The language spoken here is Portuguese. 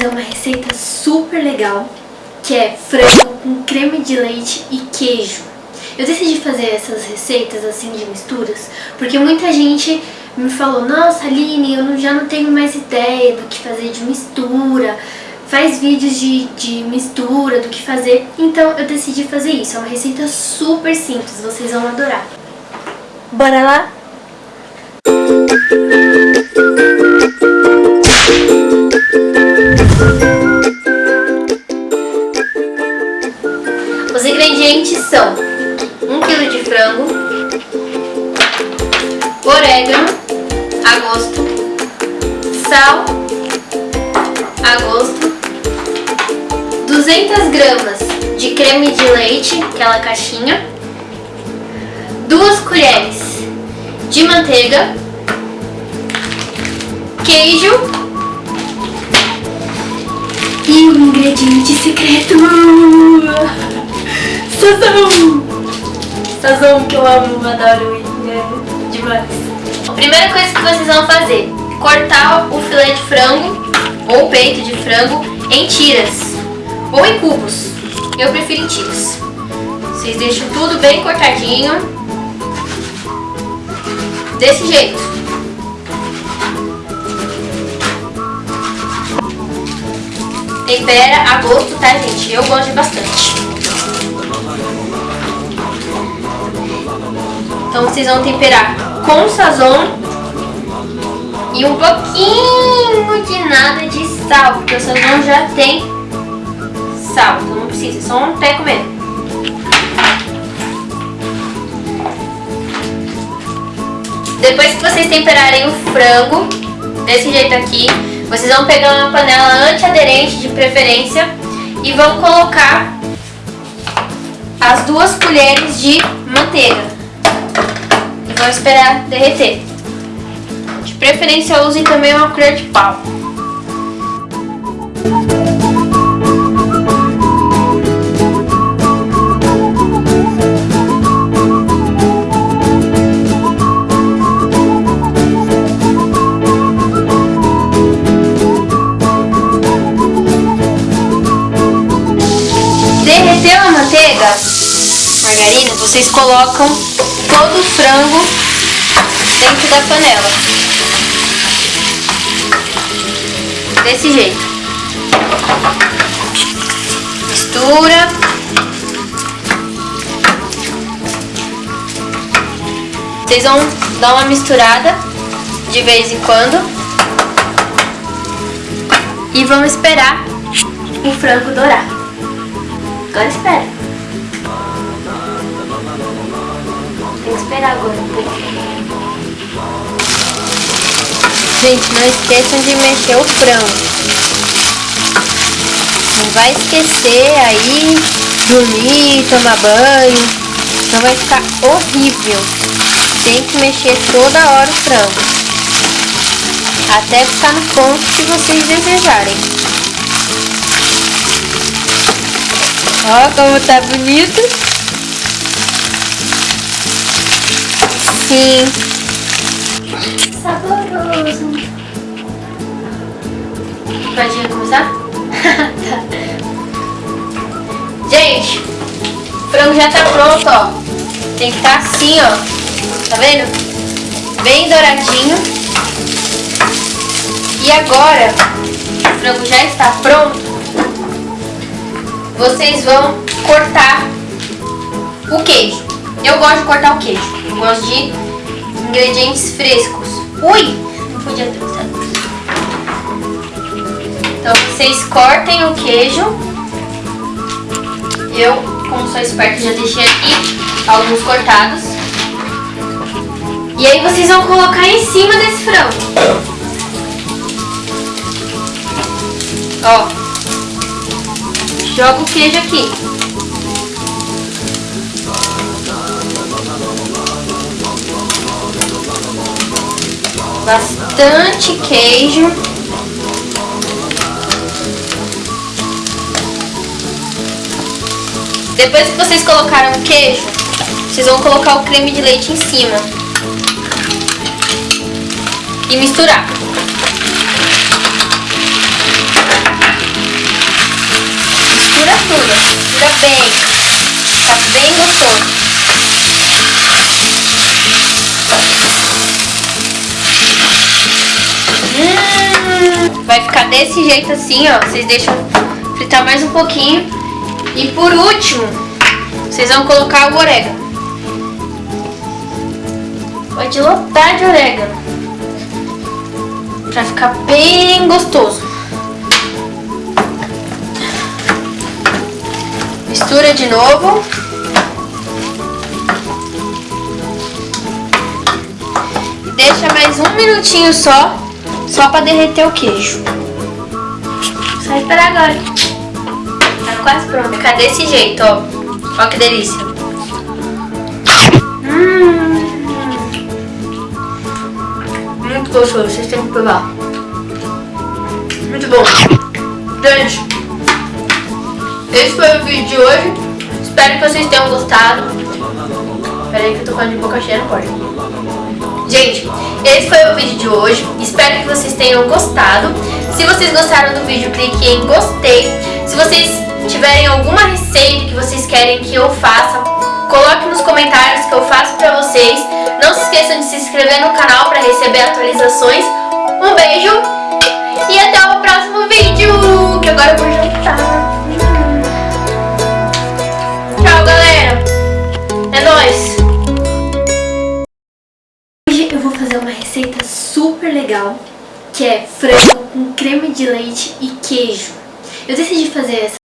fazer uma receita super legal, que é frango com creme de leite e queijo. Eu decidi fazer essas receitas assim de misturas, porque muita gente me falou, nossa Aline, eu já não tenho mais ideia do que fazer de mistura, faz vídeos de, de mistura, do que fazer. Então eu decidi fazer isso, é uma receita super simples, vocês vão adorar. Bora lá? Orégano a gosto, sal a gosto, 200 gramas de creme de leite, aquela caixinha, 2 colheres de manteiga, queijo e o ingrediente secreto, sazão, sazão que eu amo, adoro né? demais. Primeira coisa que vocês vão fazer, cortar o filé de frango ou peito de frango em tiras ou em cubos, eu prefiro em tiras. Vocês deixam tudo bem cortadinho Desse jeito. Tempera a gosto, tá, gente? Eu gosto bastante. Então vocês vão temperar com sazon e um pouquinho de nada de sal, porque o sazon já tem sal, então não precisa, é só um teco mesmo. Depois que vocês temperarem o frango, desse jeito aqui, vocês vão pegar uma panela antiaderente de preferência e vão colocar as duas colheres de manteiga. Vão esperar derreter. De preferência usem também uma colher de pau. Margarina, vocês colocam todo o frango dentro da panela. Desse jeito. Mistura. Vocês vão dar uma misturada de vez em quando. E vão esperar o frango dourar. Agora espera. Agora. Gente, não esqueçam de mexer o frango. Não vai esquecer aí, dormir, tomar banho. Não vai ficar horrível. Tem que mexer toda hora o frango. Até ficar no ponto que vocês desejarem. Ó como tá bonito. Sim. Saboroso. Pode começar? Gente, o frango já tá pronto, ó. Tem que estar tá assim, ó. Tá vendo? Bem douradinho. E agora, o frango já está pronto. Vocês vão cortar o queijo. Eu gosto de cortar o queijo. Eu gosto de ingredientes frescos. Ui! Não podia ter usado. Então vocês cortem o queijo. Eu, como sou esperta, já deixei aqui alguns cortados. E aí vocês vão colocar em cima desse frango. Ó. Joga o queijo aqui. bastante queijo. Depois que vocês colocaram o queijo, vocês vão colocar o creme de leite em cima. E misturar. Mistura tudo. Mistura bem. Tá bem desse jeito assim, ó. Vocês deixam fritar mais um pouquinho. E por último, vocês vão colocar o orégano. Pode lotar de orégano. Pra ficar bem gostoso. Mistura de novo. Deixa mais um minutinho só, só pra derreter o queijo. Só esperar agora. Tá quase pronto. Fica desse jeito, ó. Ó que delícia. Hum. Muito gostoso, vocês têm que provar. Muito bom. Gente, esse foi o vídeo de hoje. Espero que vocês tenham gostado. Peraí que eu tô falando de boca cheia, não pode. Gente, esse foi o vídeo de hoje. Espero que vocês tenham gostado. Se vocês gostaram do vídeo, clique em gostei. Se vocês tiverem alguma receita que vocês querem que eu faça, coloque nos comentários que eu faço pra vocês. Não se esqueçam de se inscrever no canal para receber atualizações. Um beijo e até o próximo vídeo, que agora eu vou jantar. Tchau, galera. É nóis. Hoje eu vou fazer uma receita super legal, que é frango com creme de leite e queijo. Eu decidi fazer essa